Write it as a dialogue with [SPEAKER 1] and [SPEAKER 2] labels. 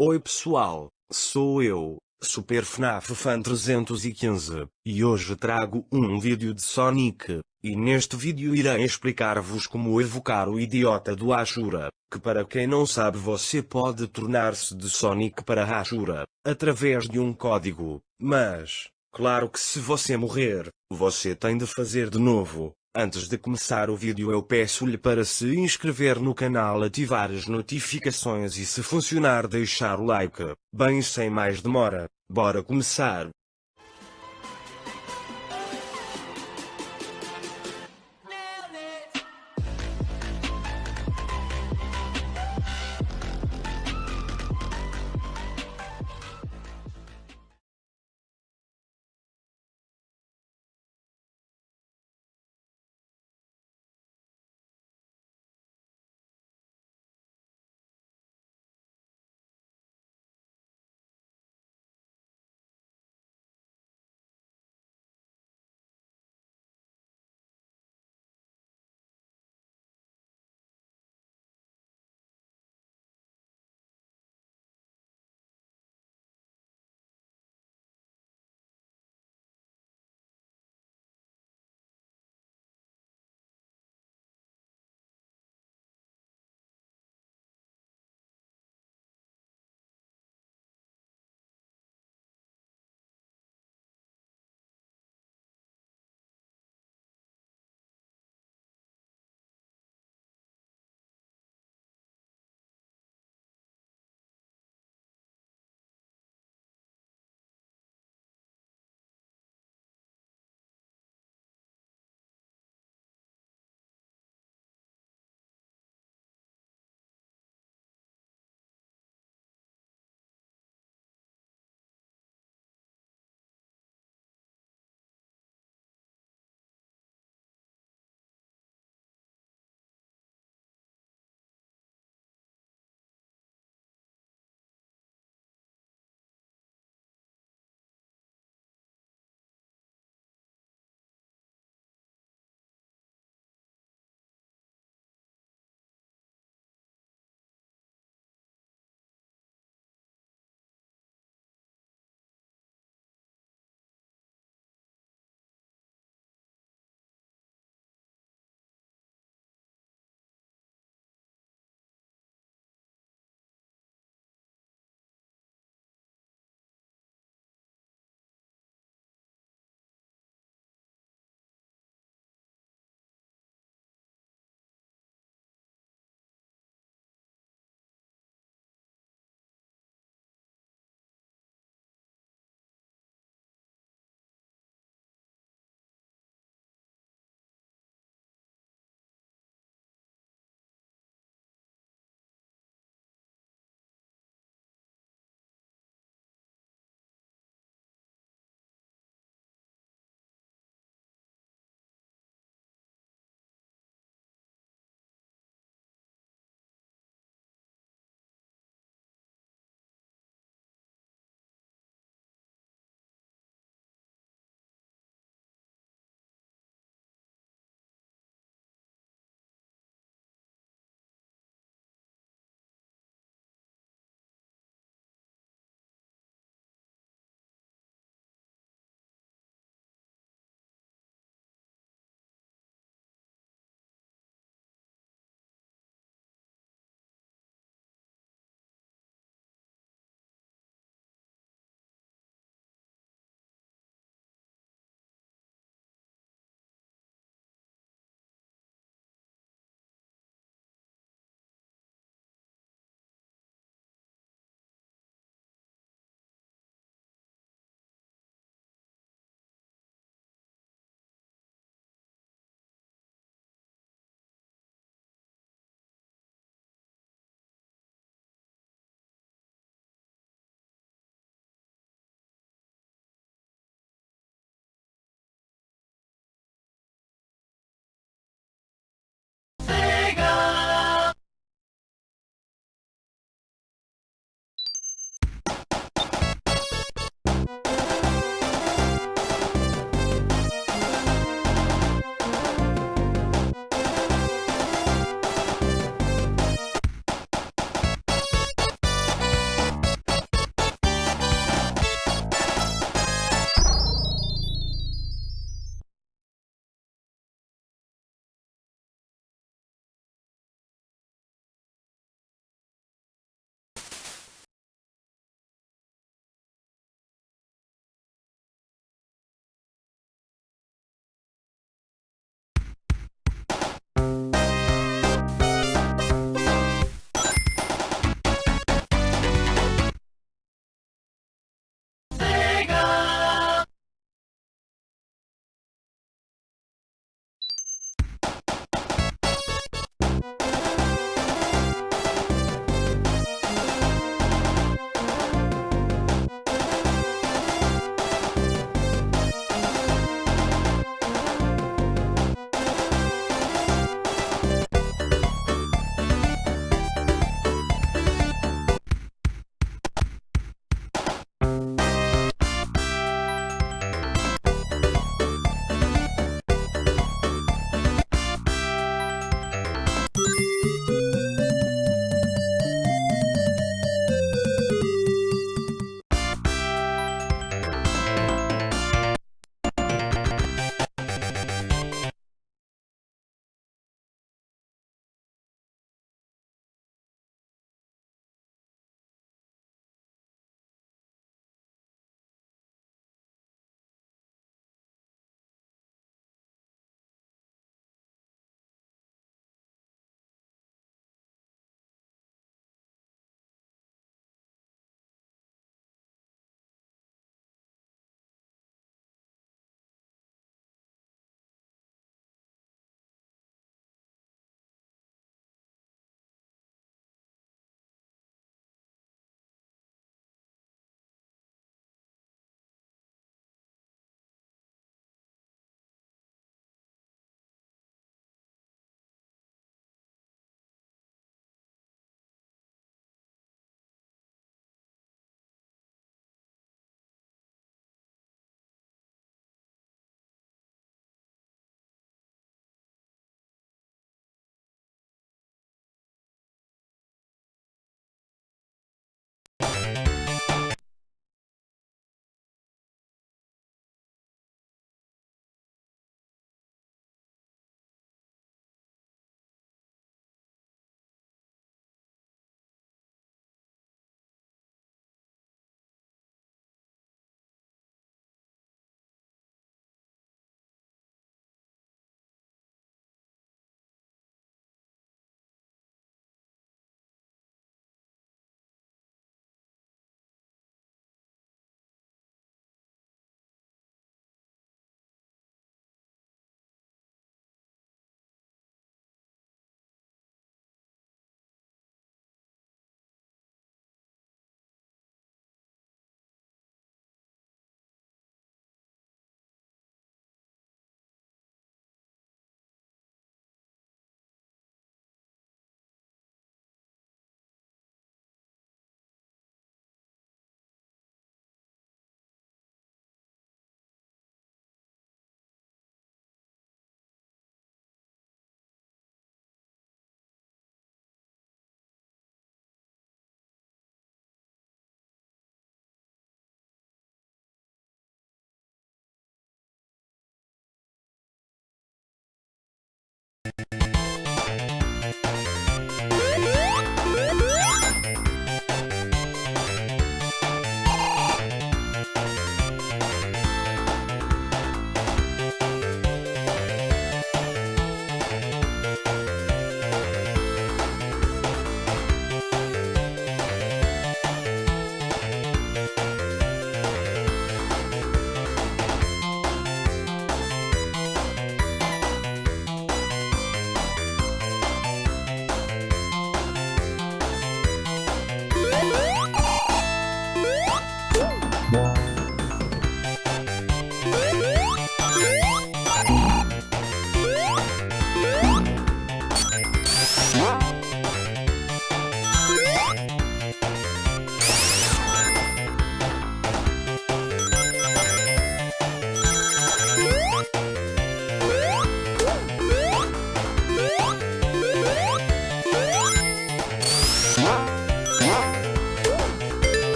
[SPEAKER 1] Oi pessoal, sou eu, Super FNAF Fan 315, e hoje trago um vídeo de Sonic, e neste vídeo irei explicar-vos como evocar o idiota do Ashura, que para quem não sabe você pode tornar-se de Sonic para Ashura, através de um código, mas, claro que se você morrer, você tem de fazer de novo. Antes de começar o vídeo eu peço-lhe para se inscrever no canal ativar as notificações e se funcionar deixar o like. Bem sem mais demora, bora começar.